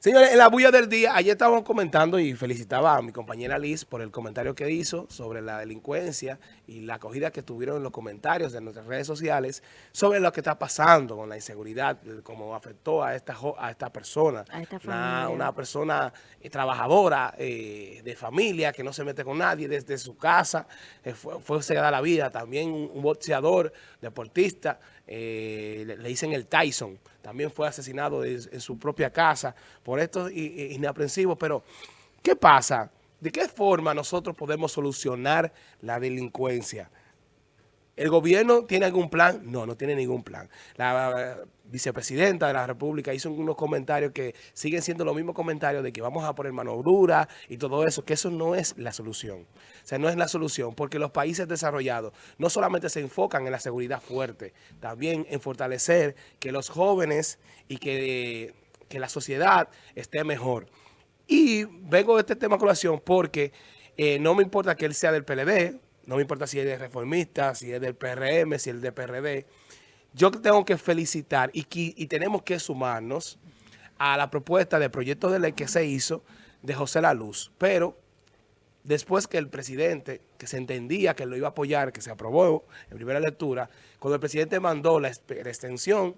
Señores, en la bulla del día, ayer estábamos comentando y felicitaba a mi compañera Liz por el comentario que hizo sobre la delincuencia y la acogida que tuvieron en los comentarios de nuestras redes sociales sobre lo que está pasando con la inseguridad, cómo afectó a esta, a esta persona. A esta una, una, persona eh, trabajadora, eh, de familia, que no se mete con nadie desde su casa, eh, fue, fue cegada la vida. También un, boxeador, deportista, le, dicen el Tyson, también fue asesinado en su propia casa por estos inaprensivos. Pero, ¿qué pasa? ¿De qué forma nosotros podemos solucionar la delincuencia? ¿El gobierno tiene algún plan? No, no tiene ningún plan. La vicepresidenta de la República hizo unos comentarios que siguen siendo los mismos comentarios de que vamos a poner mano dura y todo eso, que eso no es la solución. O sea, no es la solución, porque los países desarrollados no solamente se enfocan en la seguridad fuerte, también en fortalecer que los jóvenes y que, que la sociedad esté mejor. Y vengo de este tema a colación porque eh, no me importa que él sea del PLD, no me importa si es de reformista, si es del PRM, si es del PRD. Yo tengo que felicitar y, y tenemos que sumarnos a la propuesta de proyecto de ley que se hizo de José La Luz. Pero después que el presidente, que se entendía que lo iba a apoyar, que se aprobó en primera lectura, cuando el presidente mandó la, extensión,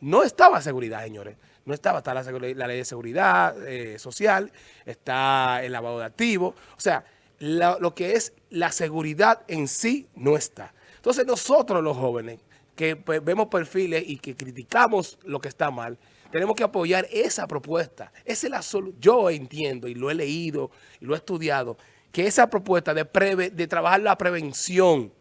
no estaba seguridad, señores. No estaba, está la, la ley de seguridad eh, social, está el lavado de activos. O sea, lo que es la seguridad en sí no está. Entonces nosotros los jóvenes que pues, vemos perfiles y que criticamos lo que está mal, tenemos que apoyar esa propuesta. Esa es la Yo entiendo y lo he leído y lo he estudiado, que esa propuesta de, de trabajar la prevención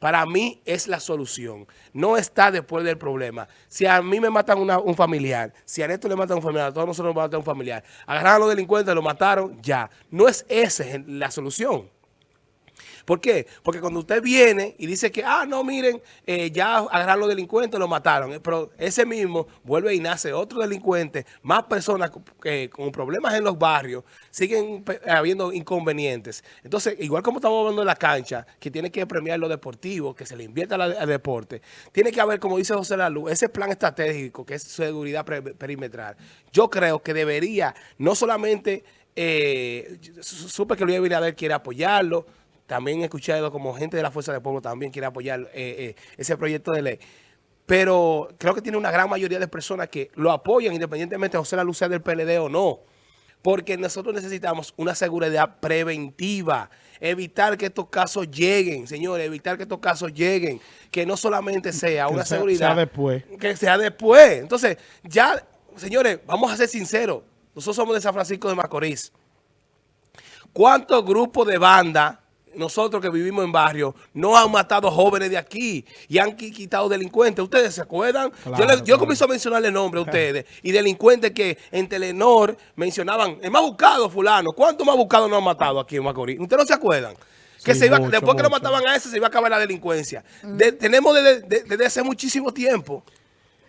para mí es la solución. No está después del problema. Si a mí me matan un familiar, si a Neto le matan un familiar, a todos nosotros nos matan un familiar, agarraron a los delincuentes, lo mataron, ya. No es esa la solución. ¿Por qué? Porque cuando usted viene y dice que, ah, no, miren, eh, ya agarraron los delincuentes, lo mataron. Eh, pero ese mismo vuelve y nace otro delincuente, más personas con problemas en los barrios, siguen habiendo inconvenientes. Entonces, igual como estamos hablando de la cancha, que tiene que premiar lo deportivo, que se le invierta al deporte, tiene que haber, como dice José Lalu, ese plan estratégico que es seguridad perimetral. Yo creo que debería, no solamente, eh, supe que Luis Abinader quiere apoyarlo, también he escuchado como gente de la Fuerza del Pueblo también quiere apoyar eh, eh, ese proyecto de ley. Pero creo que tiene una gran mayoría de personas que lo apoyan independientemente de José La Luz del PLD o no. Porque nosotros necesitamos una seguridad preventiva, evitar que estos casos lleguen, señores, evitar que estos casos lleguen, que no solamente sea una seguridad. Sea después. Que sea después. Entonces, ya, señores, vamos a ser sinceros, nosotros somos de San Francisco de Macorís. ¿Cuántos grupos de banda nosotros que vivimos en barrio, no han matado jóvenes de aquí y han quitado delincuentes. ¿Ustedes se acuerdan? yo, comienzo a mencionarle nombres a ustedes y delincuentes que en Telenor mencionaban, el más buscado fulano. ¿Cuántos más buscados no han matado aquí en Macorís? ¿Ustedes no se acuerdan? Que se iba, después que lo mataban a ese, se iba a acabar la delincuencia. tenemos desde, desde hace muchísimo tiempo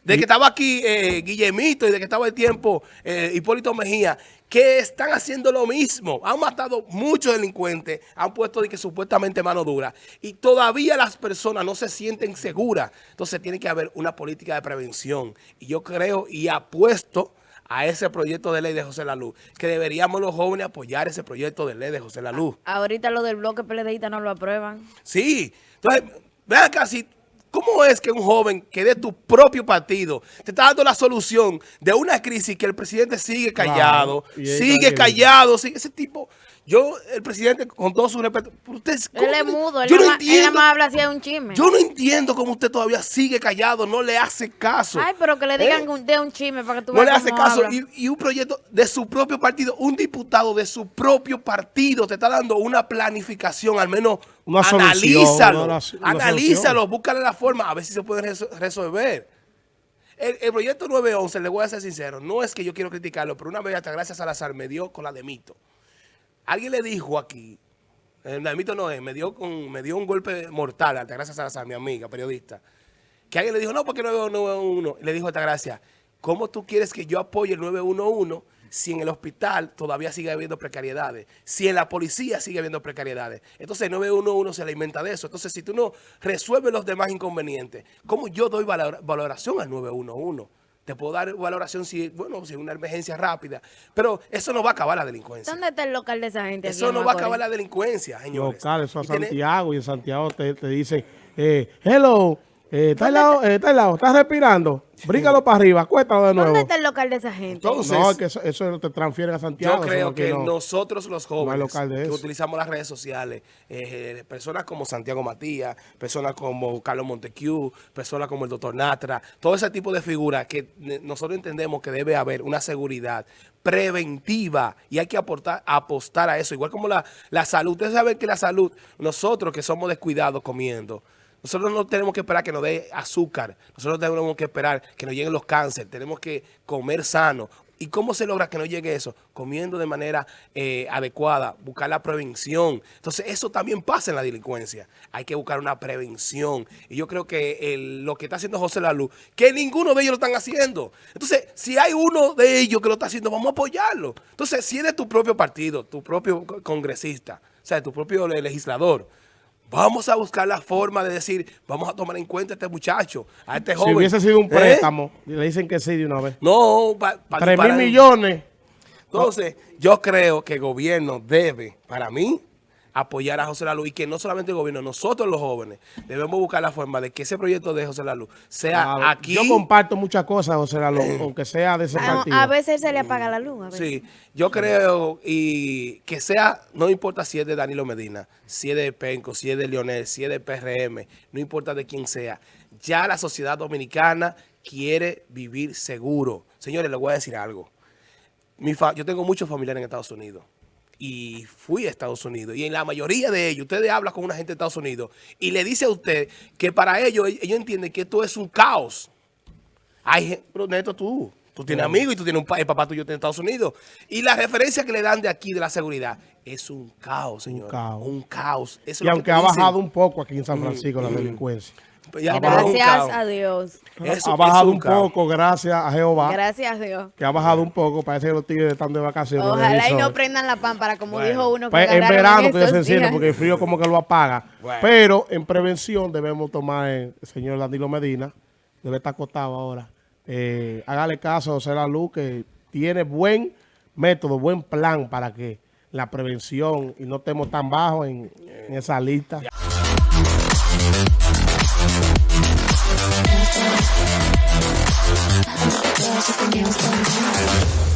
de que estaba aquí eh, Guillemito y de que estaba el tiempo eh, Hipólito Mejía, que están haciendo lo mismo. Han matado muchos delincuentes, han puesto de que supuestamente mano dura y todavía las personas no se sienten seguras. Entonces tiene que haber una política de prevención. Y yo creo y apuesto a ese proyecto de ley de José Laluz, que deberíamos los jóvenes apoyar ese proyecto de ley de José Laluz. Ahorita lo del bloque PLDista no lo aprueban. Sí, entonces, vean casi ¿Cómo es que un joven que de tu propio partido te está dando la solución de una crisis que el presidente sigue callado, sigue callado, sigue ese tipo... Yo, el presidente, con todo su respeto, usted, él es mudo, él, yo no, entiendo, más habla así de un chisme. Yo no entiendo cómo usted todavía sigue callado, no le hace caso. Ay, pero que le digan ¿Eh? de un chisme para que tú No le hace caso. Y, y, un proyecto de su propio partido, un diputado de su propio partido te está dando una planificación, al menos una analízalo. analízalo, búscale la forma, a ver si se puede resolver. El, el, proyecto 911, le voy a ser sincero, no es que yo quiero criticarlo, pero una vez hasta gracias a Salazar me dio con la de Mito. Alguien le dijo aquí, el mito no me dio, me dio un golpe mortal, Altagracia Salazar, mi amiga, periodista, que alguien le dijo, no, porque 911, le dijo Altagracia, ¿cómo tú quieres que yo apoye el 911 si en el hospital todavía sigue habiendo precariedades? Si en la policía sigue habiendo precariedades. Entonces el 911 se alimenta de eso. Entonces si tú no resuelves los demás inconvenientes, ¿cómo yo doy valoración al 911? Te puedo dar valoración si, bueno, si es una emergencia rápida. Pero eso no va a acabar la delincuencia. ¿Dónde está el local de esa gente? Eso no va a acabar la delincuencia, señores. Local, eso a Santiago. Y en Santiago te, te dicen, eh, hello, eh, está, al lado, eh, está al lado, estás respirando. Bríncalo para arriba, cuéntalo de nuevo. ¿Dónde está el local de esa gente? Entonces, no, que eso, eso, te transfiere a Santiago. Yo creo que nosotros los jóvenes que utilizamos las redes sociales, eh, personas como Santiago Matías, personas como Carlos Montecu, personas como el doctor Natra, todo ese tipo de figuras que nosotros entendemos que debe haber una seguridad preventiva y hay que aportar, apostar a eso. Igual como la, la salud. Ustedes saben que la salud, nosotros que somos descuidados comiendo, nosotros no tenemos que esperar que nos dé azúcar. Nosotros tenemos que esperar que nos lleguen los cánceres. Tenemos que comer sano. ¿Y cómo se logra que no llegue eso? Comiendo de manera eh, adecuada, buscar la prevención. Entonces, eso también pasa en la delincuencia. Hay que buscar una prevención. Y yo creo que lo que está haciendo José Lalu, que ninguno de ellos lo están haciendo. Entonces, si hay uno de ellos que lo está haciendo, vamos a apoyarlo. Entonces, si es de tu propio partido, tu propio congresista, o sea, tu propio legislador, Vamos a buscar la forma de decir, vamos a tomar en cuenta a este muchacho, a este joven. Si hubiese sido un ¿Eh? préstamo, le dicen que sí de una vez. No, para... Tres mil millones. Entonces, yo creo que el gobierno debe, para mí, apoyar a José Lalu y que no solamente el gobierno, nosotros los jóvenes debemos buscar la forma de que ese proyecto de José Lalu sea aquí. Yo comparto muchas cosas, José Lalu, aunque sea de ese a, partido. A veces se le apaga la luz. Sí, yo creo y que sea, no importa si es de Danilo Medina, si es de Penco, si es de Leonel, si es de PRM, no importa de quién sea. Ya la sociedad dominicana quiere vivir seguro. Señores, les voy a decir algo. Mi yo tengo muchos familiares en Estados Unidos y fui a Estados Unidos. Y en la mayoría de ellos, ustedes hablan con una gente de Estados Unidos y le dice a usted que para ellos, ellos entienden que esto es un caos. Hay pero Neto, tú, tú tienes amigos y tú tienes un el papá tuyo en Estados Unidos. Y la referencia que le dan de aquí, de la seguridad, es un caos, señor. Un caos. Un caos. y aunque ha bajado un poco aquí en San Francisco la delincuencia. Gracias a Dios. ha bajado un, poco, gracias a Jehová. Gracias a Dios. Que ha bajado un poco, parece que los tigres están de vacaciones. Ojalá y no prendan la pámpara, como dijo uno. Que pues en verano que se enciende, porque el frío como que lo apaga. Pero en prevención debemos tomar, el señor Danilo Medina, debe estar acostado ahora. Eh, hágale caso a José La Luz, que tiene buen método, buen plan para que la prevención y no estemos tan bajos en, en esa lista. There's something else